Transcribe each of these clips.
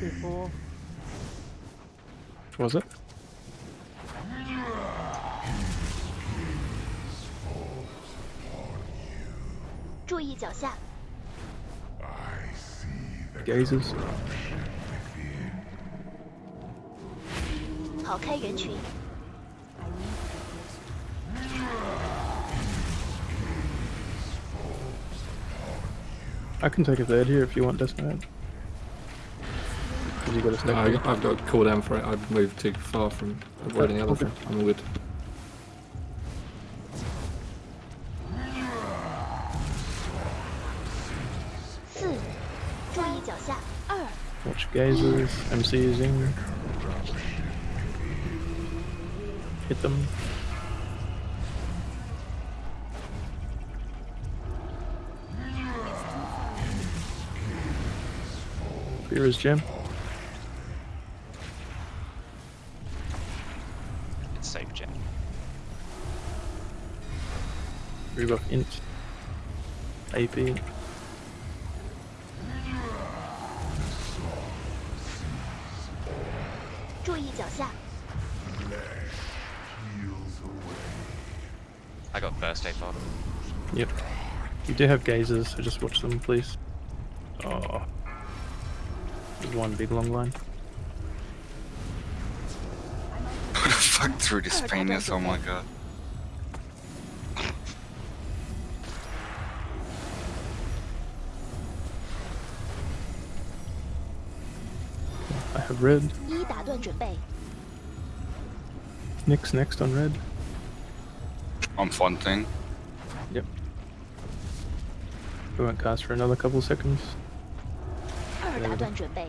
before. Was it? 注意脚下， Gazers. 跑开人群， I can take a third here if you want Desmond. Did you got a no, I, have got cool down for it. I've moved too far from avoiding the other. I'm good. Watch gazers, MC using. Hit them. Here is Jim. safe gen. Rebuff int. AP. I got first aid pod. Yep. You do have gazers, so just watch them, please. Oh. There's one big long line. Fuck through this penis, oh my god. I have red. 一打断准备， Nick's next on red. I'm fronting. Yep. We won't cast for another couple seconds. 二打断准备，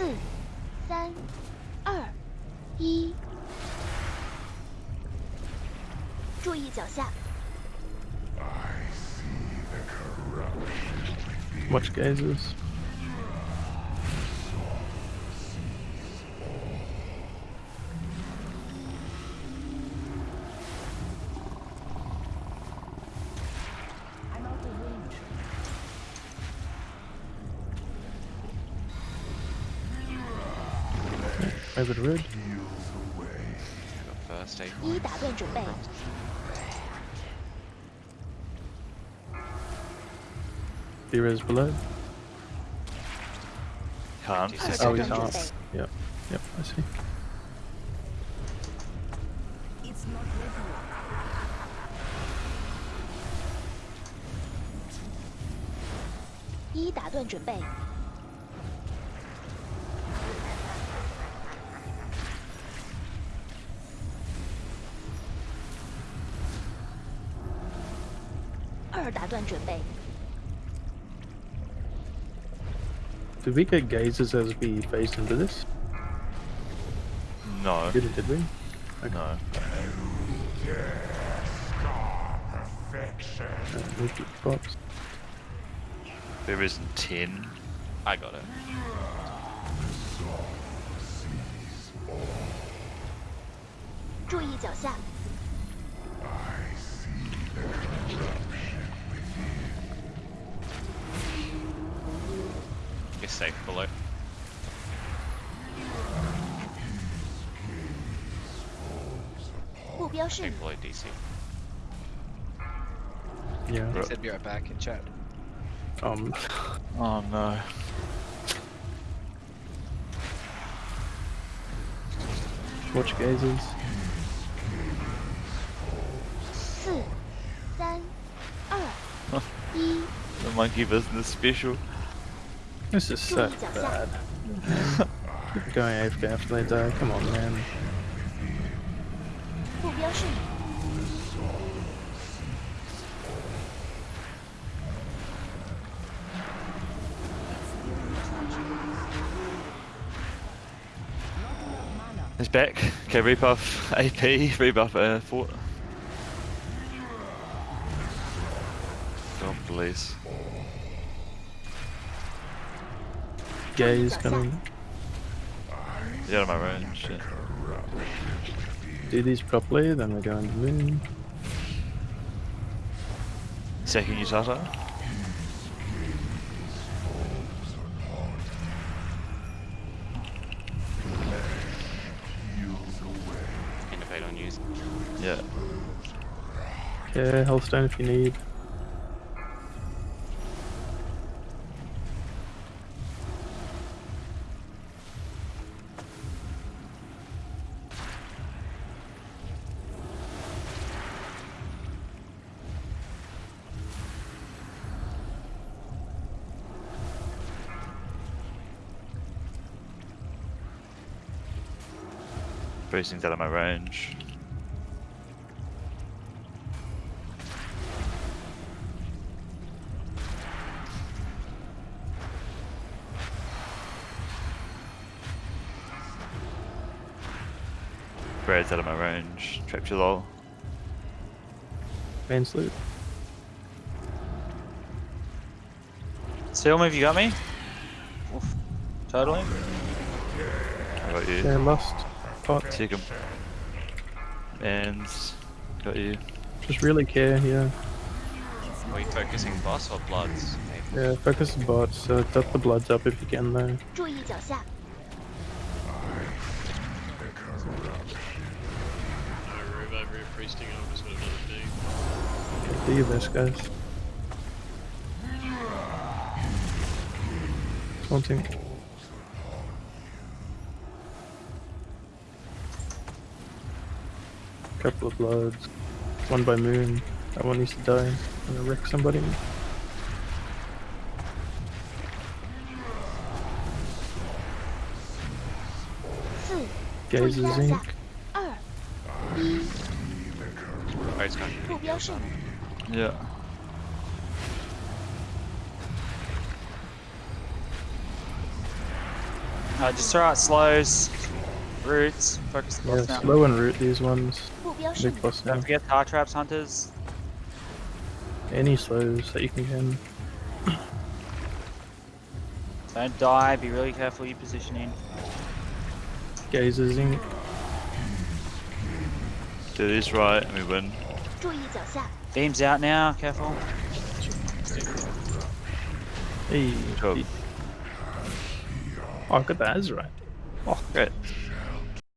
四、三、二、一，注意脚下，Watch gazes. to red. I got first aid. 一打断准备， Fear is below. Can't.二 Oh, 打 he's 断准 off. 备， Yep. Yep, I see. 一打断准备， 二打断准备， Did we get gazers as we phased into this? No. Didn't, did we? No. Uh, move to spots. There isn't 10. I got it. 注意脚下， safe below. Stay below DC. Yeah. He said be right back in chat. Um. Oh no. Watch gazers. the monkey business special. This is so bad. Going after after they die. Come on, man. It's back. Okay, rebuff AP, rebuff uh, fort. Oh, please. Gaze coming. He's out of my range. Shit. Do these properly, then we're going to moon. Second Utata. Indicate on use. Yeah. Yeah, Healthstone if you need. Boosting's out of my range. Brad's out of my range. Trapped you low. Main sloop. Seal move, you got me? Oof. Totally. I got you. Yeah, lost. Fuck. Take him. And got you. Just really care, yeah. Are you focusing boss or bloods? Yeah, focus the bots. Uh, duck the bloods up if you can though. Do your best, guys. One. Couple of bloods. One by moon. That one needs to die. I'm gonna wreck somebody. Gaze zinc. Alright, it's Yeah. Uh, just throw out slows, roots, focus yeah, slow and root these ones the ocean. Big. Don't forget tar traps, hunters. Any slows that you can get. Don't die, be really careful your positioning. Gazers in. Do this right and we win. Beam's out now, careful. Hey. Oh, good, that is right. Oh, great.